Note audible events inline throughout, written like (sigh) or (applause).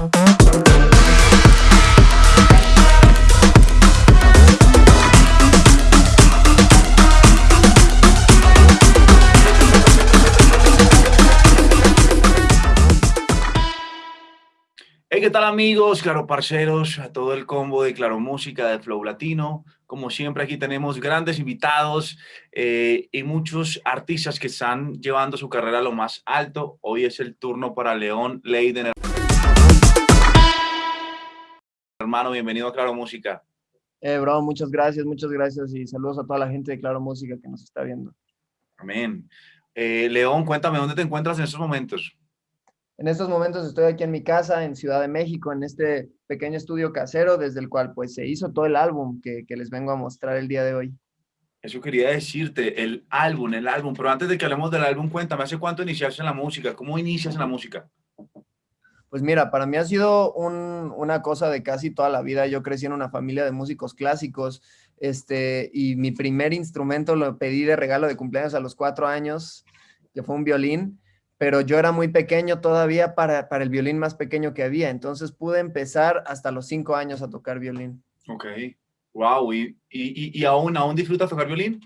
Hey, ¿qué tal amigos, claro parceros, a todo el combo de Claro Música de Flow Latino? Como siempre aquí tenemos grandes invitados eh, y muchos artistas que están llevando su carrera a lo más alto. Hoy es el turno para León Leiden. Hermano, bienvenido a Claro Música. Eh, bro, muchas gracias, muchas gracias y saludos a toda la gente de Claro Música que nos está viendo. Amén. Eh, León, cuéntame, ¿dónde te encuentras en estos momentos? En estos momentos estoy aquí en mi casa, en Ciudad de México, en este pequeño estudio casero, desde el cual pues se hizo todo el álbum que, les vengo a mostrar el día de hoy. Eso quería decirte, el álbum, el álbum, pero antes de que hablemos del álbum, cuéntame, ¿hace cuánto iniciaste en la música? ¿Cómo inicias en la música? Pues mira, para mí ha sido una cosa de casi toda la vida. Yo crecí en una familia de músicos clásicos, este, y mi primer instrumento lo pedí de regalo de cumpleaños a los cuatro años, que fue un violín pero yo era muy pequeño todavía para, para, el violín más pequeño que había, entonces pude empezar hasta los cinco años a tocar violín. Ok, wow, ¿y, y, y aún, aún disfrutas tocar violín?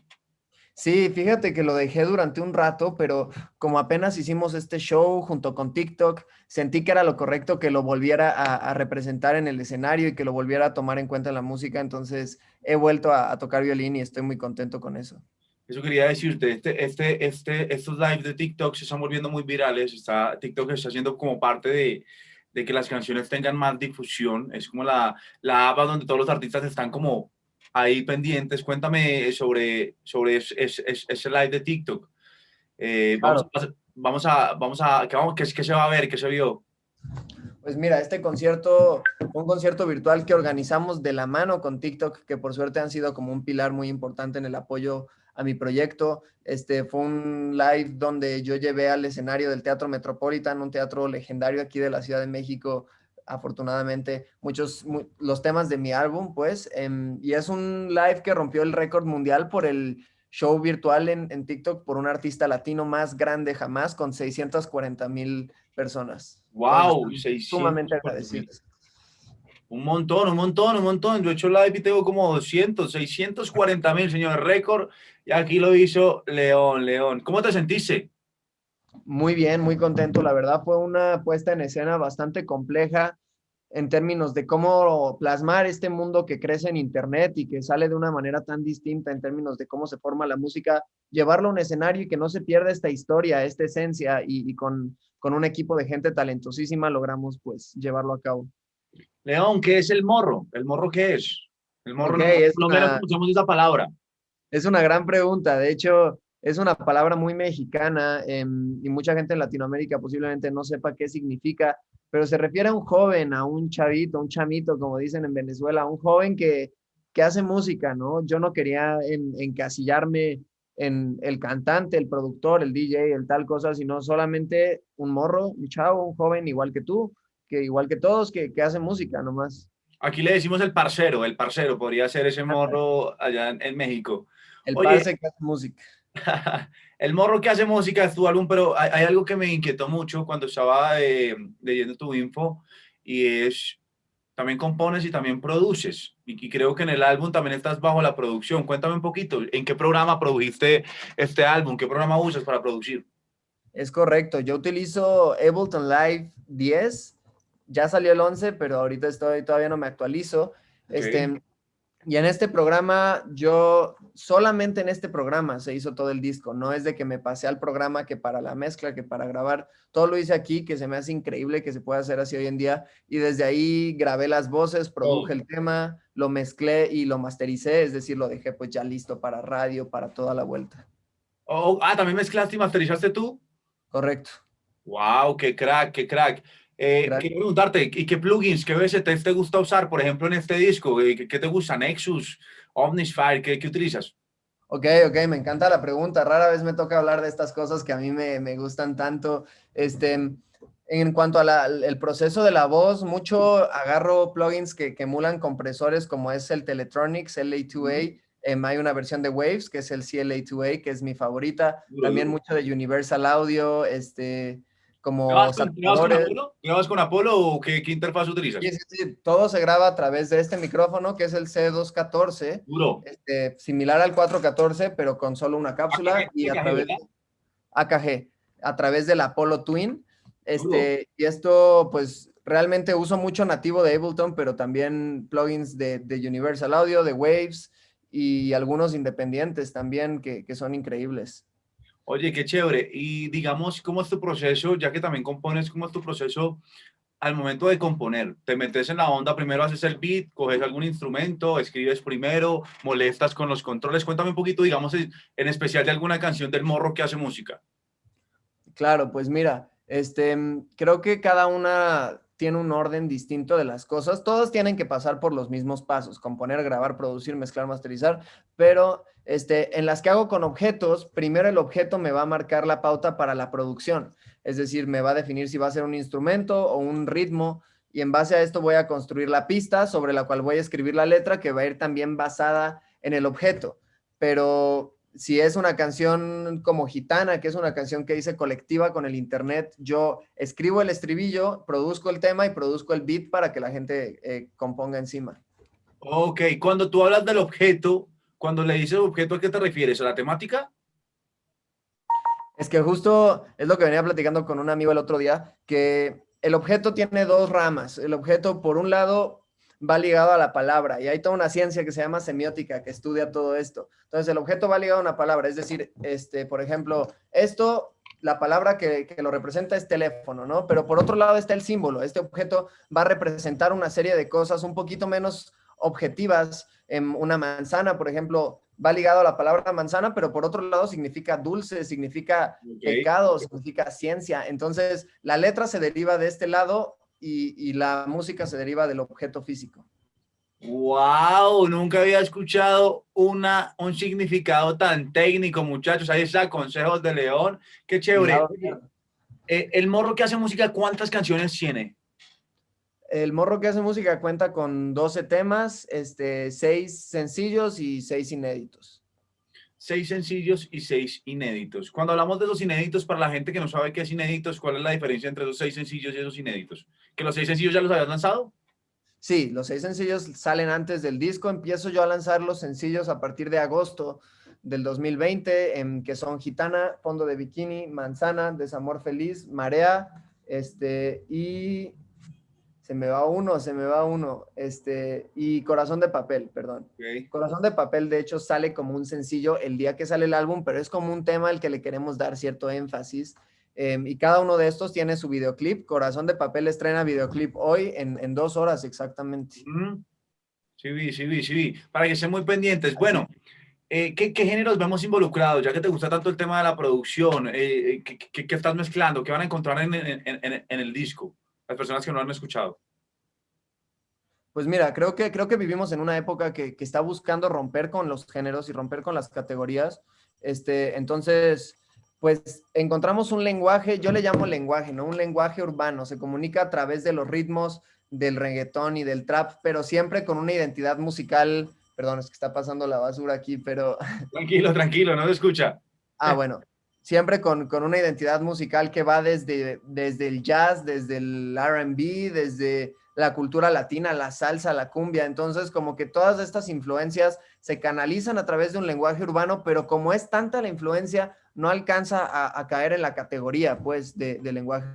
Sí, fíjate que lo dejé durante un rato, pero como apenas hicimos este show junto con TikTok, sentí que era lo correcto que lo volviera a, representar en el escenario y que lo volviera a tomar en cuenta en la música, entonces he vuelto a, a tocar violín y estoy muy contento con eso. Eso quería decirte, este, este, este, estos lives de TikTok se están volviendo muy virales, está, TikTok está haciendo como parte de, de que las canciones tengan más difusión, es como la, la app donde todos los artistas están como ahí pendientes. Cuéntame sobre, sobre ese, ese, live de TikTok. Eh, vamos, vamos, a, vamos a, ¿qué, vamos, qué, ¿qué se va a ver? ¿Qué se vio? Pues mira, este concierto, un concierto virtual que organizamos de la mano con TikTok, que por suerte han sido como un pilar muy importante en el apoyo a mi proyecto. Este fue un live donde yo llevé al escenario del Teatro Metropolitan, un teatro legendario aquí de la Ciudad de México, afortunadamente, muchos, los temas de mi álbum, pues, em, y es un live que rompió el récord mundial por el show virtual en, en TikTok por un artista latino más grande jamás, con 640 mil personas. ¡Wow! Sumamente agradecidos. Un montón, un montón, un montón. Yo he hecho live y tengo como 200, 640 mil, señor, récord. Y aquí lo hizo León, León. ¿Cómo te sentiste? Muy bien, muy contento. La verdad fue una puesta en escena bastante compleja en términos de cómo plasmar este mundo que crece en Internet y que sale de una manera tan distinta en términos de cómo se forma la música, llevarlo a un escenario y que no se pierda esta historia, esta esencia y, con, con un equipo de gente talentosísima logramos pues llevarlo a cabo. León, ¿qué es el morro? ¿El morro qué es? El morro no, es no una, escuchamos esa palabra. Es una gran pregunta. De hecho, es una palabra muy mexicana em, y mucha gente en Latinoamérica posiblemente no sepa qué significa, pero se refiere a un joven, a un chavito, un chamito, como dicen en Venezuela, a un joven que, que hace música, ¿no? Yo no quería encasillarme en el cantante, el productor, el DJ, el tal cosa, sino solamente un morro, un chavo, un joven igual que tú, que igual que todos, que, que hacen música nomás. Aquí le decimos el parcero, el parcero, podría ser ese morro allá en, México. El parce que hace música. (laughs) el morro que hace música es tu álbum, pero hay, algo que me inquietó mucho cuando estaba eh, leyendo tu info y es, también compones y también produces. Y, y, creo que en el álbum también estás bajo la producción. Cuéntame un poquito, ¿en qué programa produjiste este álbum? ¿Qué programa usas para producir? Es correcto, yo utilizo Ableton Live 10 ya salió el 11, pero ahorita estoy, todavía no me actualizo. Este, y en este programa, yo, solamente en este programa se hizo todo el disco. No es de que me pasé al programa que para la mezcla, que para grabar. Todo lo hice aquí, que se me hace increíble que se pueda hacer así hoy en día. Y desde ahí grabé las voces, produje el tema, lo mezclé y lo mastericé. Es decir, lo dejé pues ya listo para radio, para toda la vuelta. Oh, ah, ¿también mezclaste y masterizaste tú? Correcto. Wow, qué crack, qué crack. Eh, quiero preguntarte, ¿y qué plugins, qué VST te gusta usar, por ejemplo, en este disco? ¿Qué, qué te gusta? ¿Nexus? ¿Omnisphere? ¿Qué, ¿Qué, utilizas? Ok, ok, me encanta la pregunta. Rara vez me toca hablar de estas cosas que a mí me, me gustan tanto. Este, en cuanto al proceso de la voz, mucho agarro plugins que, que, emulan compresores como es el Teletronics LA2A. Em, hay una versión de Waves que es el CLA2A, que es mi favorita. También mucho de Universal Audio, este, como ¿Grabas con, Apolo? con Apolo o qué, qué, interfaz utilizas? Sí, sí, sí, todo se graba a través de este micrófono que es el C214, este, similar al 414, pero con solo una cápsula y a través de AKG, a través del Apollo Twin. Este, y esto, pues, realmente uso mucho nativo de Ableton, pero también plugins de, de Universal Audio, de Waves y algunos independientes también que, que son increíbles. Oye, qué chévere. Y digamos, ¿cómo es tu proceso? Ya que también compones, ¿cómo es tu proceso al momento de componer? ¿Te metes en la onda, primero haces el beat, coges algún instrumento, escribes primero, molestas con los controles? Cuéntame un poquito, digamos, en especial de alguna canción del morro que hace música. Claro, pues mira, este, creo que cada una tiene un orden distinto de las cosas. Todos tienen que pasar por los mismos pasos, componer, grabar, producir, mezclar, masterizar, pero este, en las que hago con objetos, primero el objeto me va a marcar la pauta para la producción. Es decir, me va a definir si va a ser un instrumento o un ritmo y en base a esto voy a construir la pista sobre la cual voy a escribir la letra que va a ir también basada en el objeto. Pero si es una canción como Gitana, que es una canción que hice colectiva con el internet, yo escribo el estribillo, produzco el tema y produzco el beat para que la gente eh, componga encima. Ok, cuando tú hablas del objeto, cuando le dices objeto, ¿a qué te refieres? ¿A la temática? Es que justo es lo que venía platicando con un amigo el otro día, que el objeto tiene dos ramas. El objeto, por un lado, va ligado a la palabra y hay toda una ciencia que se llama semiótica que estudia todo esto. Entonces, el objeto va ligado a una palabra, es decir, este, por ejemplo, esto, la palabra que, que lo representa es teléfono, ¿no? Pero por otro lado está el símbolo. Este objeto va a representar una serie de cosas un poquito menos objetivas. En una manzana, por ejemplo, va ligado a la palabra manzana, pero por otro lado significa dulce, significa pecado, significa ciencia. Entonces, la letra se deriva de este lado y, la música se deriva del objeto físico. ¡Wow! Nunca había escuchado una, un significado tan técnico, muchachos. Ahí está, Consejos de León. ¡Qué chévere! Eh, el morro que hace música, ¿cuántas canciones tiene? El morro que hace música cuenta con 12 temas, este, 6 sencillos y 6 inéditos. 6 sencillos y 6 inéditos. Cuando hablamos de los inéditos, para la gente que no sabe qué es inéditos, ¿cuál es la diferencia entre esos 6 sencillos y esos inéditos? ¿Que los 6 sencillos ya los habías lanzado? Sí, los 6 sencillos salen antes del disco. Empiezo yo a lanzar los sencillos a partir de agosto del 2020, en, que son Gitana, Fondo de Bikini, Manzana, Desamor Feliz, Marea, este, y se me va uno, se me va uno, este, y Corazón de Papel, perdón. Corazón de Papel, de hecho, sale como un sencillo el día que sale el álbum, pero es como un tema al que le queremos dar cierto énfasis. Em, y cada uno de estos tiene su videoclip. Corazón de Papel estrena videoclip hoy en, dos horas exactamente. Sí, vi, sí, vi, sí, vi. Para que estén muy pendientes. Bueno, eh, ¿qué, géneros vemos involucrados? Ya que te gusta tanto el tema de la producción, eh, eh, ¿qué, estás mezclando? ¿Qué van a encontrar en, en el disco? Las personas que no han escuchado? Pues mira, creo que, creo que vivimos en una época que, está buscando romper con los géneros y romper con las categorías. Este, entonces, pues encontramos un lenguaje, yo le llamo lenguaje, ¿no? Un lenguaje urbano, se comunica a través de los ritmos del reggaetón y del trap, pero siempre con una identidad musical, perdón, es que está pasando la basura aquí, pero... Tranquilo, tranquilo, no se escucha. Ah, bueno, siempre con, una identidad musical que va desde, desde el jazz, desde el RB, desde la cultura latina, la salsa, la cumbia. Entonces, como que todas estas influencias se canalizan a través de un lenguaje urbano, pero como es tanta la influencia, no alcanza a, caer en la categoría, pues, de, lenguaje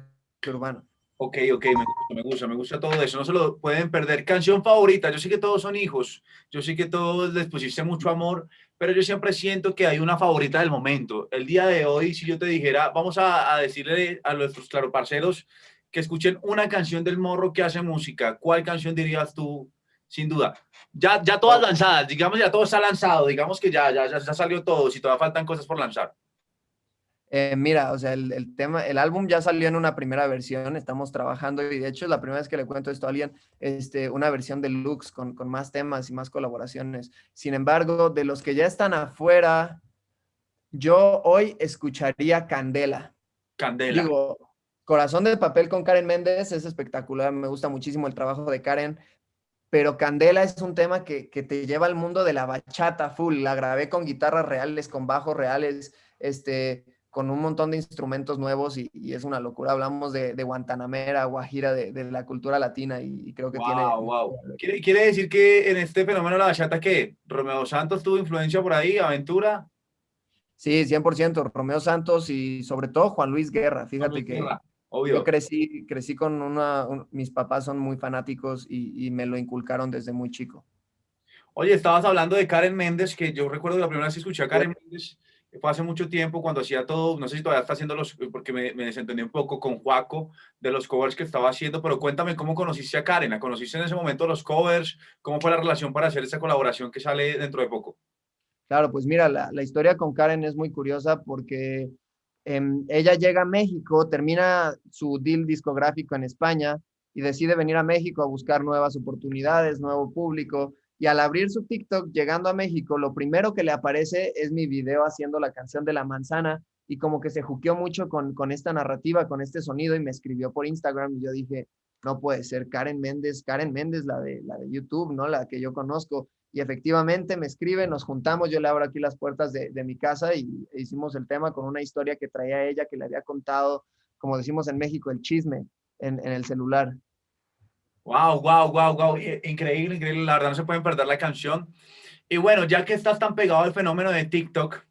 urbano. Ok, ok, me gusta, me gusta, me gusta todo eso. No se lo pueden perder. Canción favorita. Yo sé que todos son hijos. Yo sé que todos les pusiste mucho amor, pero yo siempre siento que hay una favorita del momento. El día de hoy, si yo te dijera, vamos a, decirle a nuestros claro parceros que escuchen una canción del morro que hace música, ¿cuál canción dirías tú? Sin duda. Ya, ya todas lanzadas, digamos, ya todo está lanzado, digamos que ya, ya, ya salió todo, si todavía faltan cosas por lanzar. Eh, mira, o sea, el, tema, el álbum ya salió en una primera versión, estamos trabajando y de hecho es la primera vez que le cuento esto a alguien, este, una versión deluxe con, con más temas y más colaboraciones. Sin embargo, de los que ya están afuera, yo hoy escucharía Candela. Candela. Digo, Corazón de Papel con Karen Méndez es espectacular, me gusta muchísimo el trabajo de Karen, pero Candela es un tema que, que te lleva al mundo de la bachata full, la grabé con guitarras reales, con bajos reales, este con un montón de instrumentos nuevos y, es una locura. Hablamos de, de Guantanamera, Guajira, de, de, la cultura latina y, creo que tiene... Wow. ¿Quiere, ¿Quiere, decir que en este fenómeno de la bachata que Romeo Santos tuvo influencia por ahí, Aventura? Sí, 100%, Romeo Santos y sobre todo Juan Luis Guerra. Fíjate que Obvio. yo crecí, crecí con una... mis papás son muy fanáticos y, me lo inculcaron desde muy chico. Oye, estabas hablando de Karen Méndez, que yo recuerdo la primera vez que escuché a Karen Méndez fue hace mucho tiempo cuando hacía todo, no sé si todavía está haciendo los, porque me, me, desentendí un poco con Juaco de los covers que estaba haciendo, pero cuéntame cómo conociste a Karen, ¿la conociste en ese momento los covers? ¿Cómo fue la relación para hacer esa colaboración que sale dentro de poco? Claro, pues mira, la, la historia con Karen es muy curiosa porque eh, ella llega a México, termina su deal discográfico en España y decide venir a México a buscar nuevas oportunidades, nuevo público, y al abrir su TikTok, llegando a México, lo primero que le aparece es mi video haciendo la canción de la manzana y como que se juqueó mucho con, con esta narrativa, con este sonido y me escribió por Instagram y yo dije, no puede ser Karen Méndez, Karen Méndez, la de, la de YouTube, ¿no? La que yo conozco. Y efectivamente me escribe, nos juntamos, yo le abro aquí las puertas de, de mi casa y hicimos el tema con una historia que traía ella, que le había contado, como decimos en México, el chisme en, en el celular. Wow, wow, wow, wow. Increíble, increíble. La verdad no se pueden perder la canción. Y bueno, ya que estás tan pegado al fenómeno de TikTok,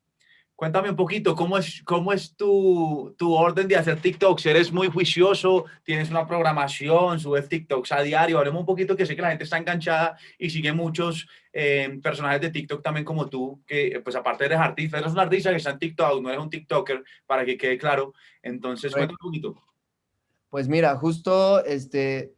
cuéntame un poquito, ¿cómo es, cómo es tu, tu orden de hacer TikToks? ¿Eres muy juicioso? ¿Tienes una programación? ¿Subes TikToks a diario? Hablemos un poquito, que sé que la gente está enganchada y sigue muchos eh, personajes de TikTok también como tú, que pues aparte eres artista, eres un artista que está en TikTok, no eres un TikToker, para que quede claro. Entonces, cuéntame un poquito. Pues mira, justo este,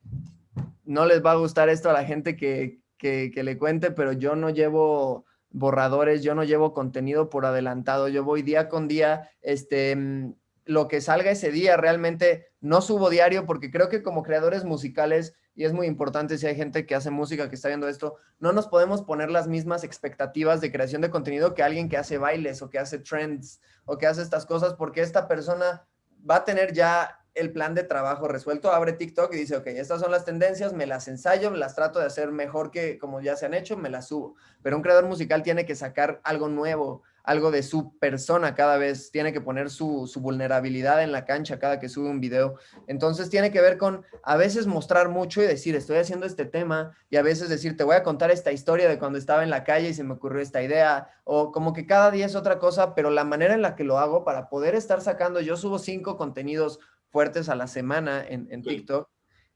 no les va a gustar esto a la gente que, que, le cuente, pero yo no llevo borradores, yo no llevo contenido por adelantado, yo voy día con día, este, mm, lo que salga ese día, realmente no subo diario porque creo que como creadores musicales, y es muy importante si hay gente que hace música que está viendo esto, no nos podemos poner las mismas expectativas de creación de contenido que alguien que hace bailes o que hace trends o que hace estas cosas porque esta persona va a tener ya el plan de trabajo resuelto, abre TikTok y dice, ok, estas son las tendencias, me las ensayo, las trato de hacer mejor que como ya se han hecho, me las subo. Pero un creador musical tiene que sacar algo nuevo, algo de su persona cada vez, tiene que poner su, vulnerabilidad en la cancha cada que sube un video. Entonces tiene que ver con a veces mostrar mucho y decir, estoy haciendo este tema, y a veces decir, te voy a contar esta historia de cuando estaba en la calle y se me ocurrió esta idea, o como que cada día es otra cosa, pero la manera en la que lo hago para poder estar sacando, yo subo cinco contenidos fuertes a la semana en, en TikTok.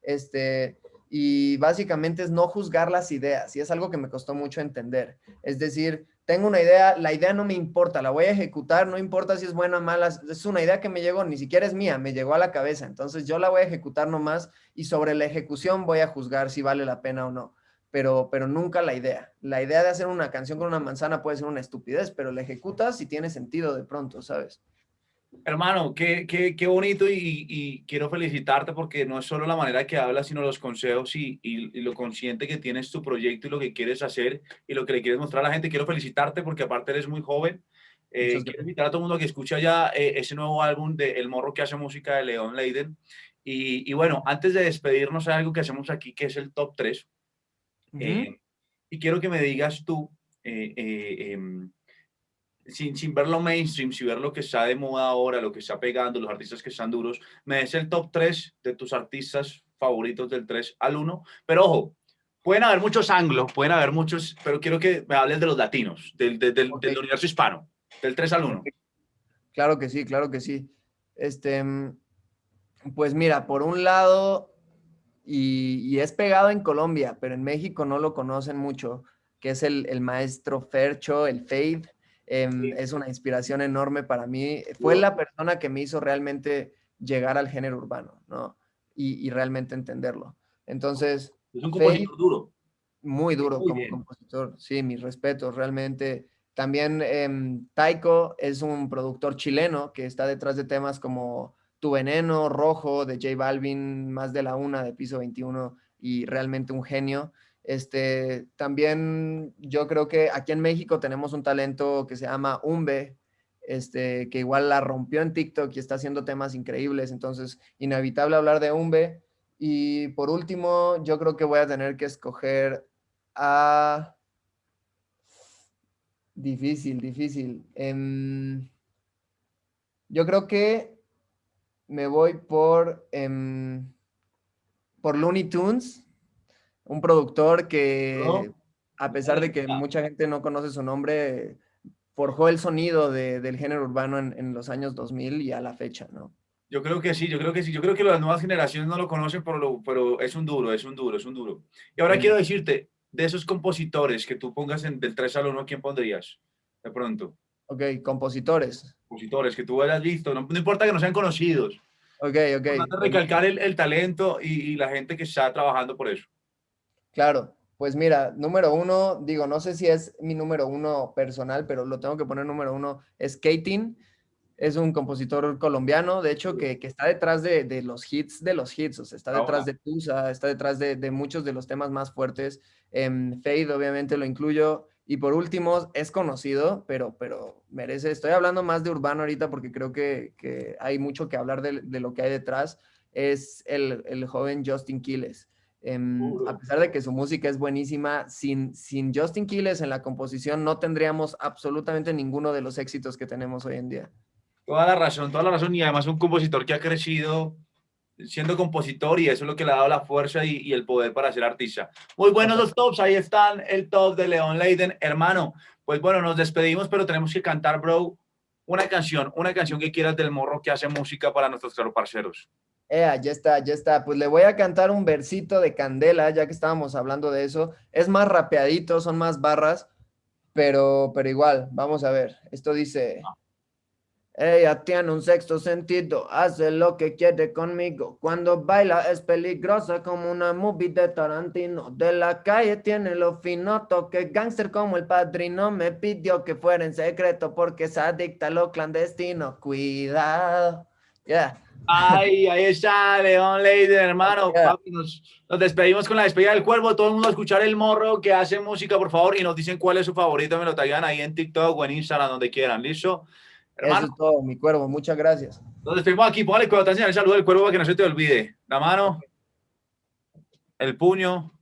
Este, y básicamente es no juzgar las ideas y es algo que me costó mucho entender. Es decir, tengo una idea, la idea no me importa, la voy a ejecutar, no importa si es buena o mala, es una idea que me llegó, ni siquiera es mía, me llegó a la cabeza, entonces yo la voy a ejecutar nomás y sobre la ejecución voy a juzgar si vale la pena o no, pero, pero nunca la idea. La idea de hacer una canción con una manzana puede ser una estupidez, pero la ejecutas y tiene sentido de pronto, ¿sabes? Hermano, qué, qué, qué bonito y, y, quiero felicitarte porque no es solo la manera que hablas, sino los consejos y, y, lo consciente que tienes tu proyecto y lo que quieres hacer y lo que le quieres mostrar a la gente. Quiero felicitarte porque aparte eres muy joven. Eh, quiero invitar a todo el mundo que escucha ya eh, ese nuevo álbum de El Morro que hace música de León Leiden. Y, bueno, antes de despedirnos hay algo que hacemos aquí que es el top 3. Eh, y quiero que me digas tú, em, sin, sin ver lo mainstream, sin ver lo que está de moda ahora, lo que está pegando, los artistas que están duros, me des el top 3 de tus artistas favoritos del 3 al 1. Pero ojo, pueden haber muchos anglos, pueden haber muchos, pero quiero que me hables de los latinos, del, del, del, universo hispano, del 3 al 1. Claro que sí, claro que sí. Este, pues mira, por un lado, y, y, es pegado en Colombia, pero en México no lo conocen mucho, que es el, el maestro Fercho, el Fade. Em, es una inspiración enorme para mí. Fue la persona que me hizo realmente llegar al género urbano, ¿no? Y, realmente entenderlo. Entonces... Es un compositor duro. Muy duro como compositor. Sí, mis respetos, realmente. También em, Taiko es un productor chileno que está detrás de temas como Tu Veneno, Rojo, de J Balvin, Más de la Una, de Piso 21, y realmente un genio. Este, también yo creo que aquí en México tenemos un talento que se llama Umbe, este, que igual la rompió en TikTok y está haciendo temas increíbles, entonces inevitable hablar de Umbe. Y por último, yo creo que voy a tener que escoger a... Difícil, difícil. Em, Yo creo que me voy por, em, por Looney Tunes, un productor que, a pesar de que mucha gente no conoce su nombre, forjó el sonido del género urbano en, en, los años 2000 y a la fecha, ¿no? Yo creo que sí, yo creo que sí. Yo creo que las nuevas generaciones no lo conocen, pero, lo, pero es un duro, es un duro, es un duro. Y ahora quiero decirte, de esos compositores que tú pongas en, del 3 al 1, ¿quién pondrías? De pronto. Ok, compositores. Compositores que tú hayas visto, no, no importa que no sean conocidos. Ok, ok. recalcar el, el talento y, y la gente que está trabajando por eso. Claro, pues mira, número uno, digo, no sé si es mi número uno personal, pero lo tengo que poner número uno, es Skating. Es un compositor colombiano, de hecho, que, que está detrás de, de, los hits de los hits, o sea, está detrás de Tusa, está detrás de, de, muchos de los temas más fuertes. Eh, Fade, obviamente, lo incluyo. Y por último, es conocido, pero, pero merece, estoy hablando más de urbano ahorita porque creo que, que hay mucho que hablar de, de, lo que hay detrás, es el, el joven Justin Quiles. Eh, a pesar de que su música es buenísima, sin, sin Justin Quiles en la composición no tendríamos absolutamente ninguno de los éxitos que tenemos hoy en día. Toda la razón, toda la razón, y además un compositor que ha crecido siendo compositor y eso es lo que le ha dado la fuerza y, y el poder para ser artista. Muy buenos los tops, ahí están el top de León Leiden. Hermano, pues bueno, nos despedimos, pero tenemos que cantar, bro, una canción, una canción que quieras del morro que hace música para nuestros parceros. Ea, ya está, ya está. Pues le voy a cantar un versito de Candela, ya que estábamos hablando de eso. Es más rapeadito, son más barras, pero, pero igual, vamos a ver. Esto dice... Ella tiene un sexto sentido, hace lo que quiere conmigo. Cuando baila es peligrosa como una movie de Tarantino. De la calle tiene lo fino, toque gangster como el padrino. Me pidió que fuera en secreto porque se adicta a lo clandestino. Cuidado. Yeah. Ay, ahí está, León Leiden, hermano. Papi, nos, nos, despedimos con la despedida del cuervo. Todo el mundo a escuchar el morro que hace música, por favor, y nos dicen cuál es su favorito. Me lo traigan ahí en TikTok o en Instagram, donde quieran. ¿Listo? Hermano. Eso es todo, mi cuervo. Muchas gracias. Nos despedimos aquí. Póngale te el saludo del cuervo para que no se te olvide. La mano, el puño.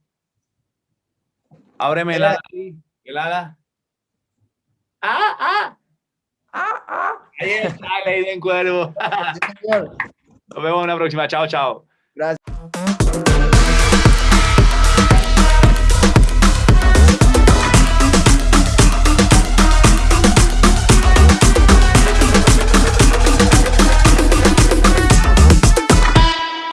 Ábreme el ala. El ala. ¡Ah, ah! ¡Ah, ah! Ahí está, Leiden Cuervo. Nos vemos en la próxima. Chao, chao. Gracias.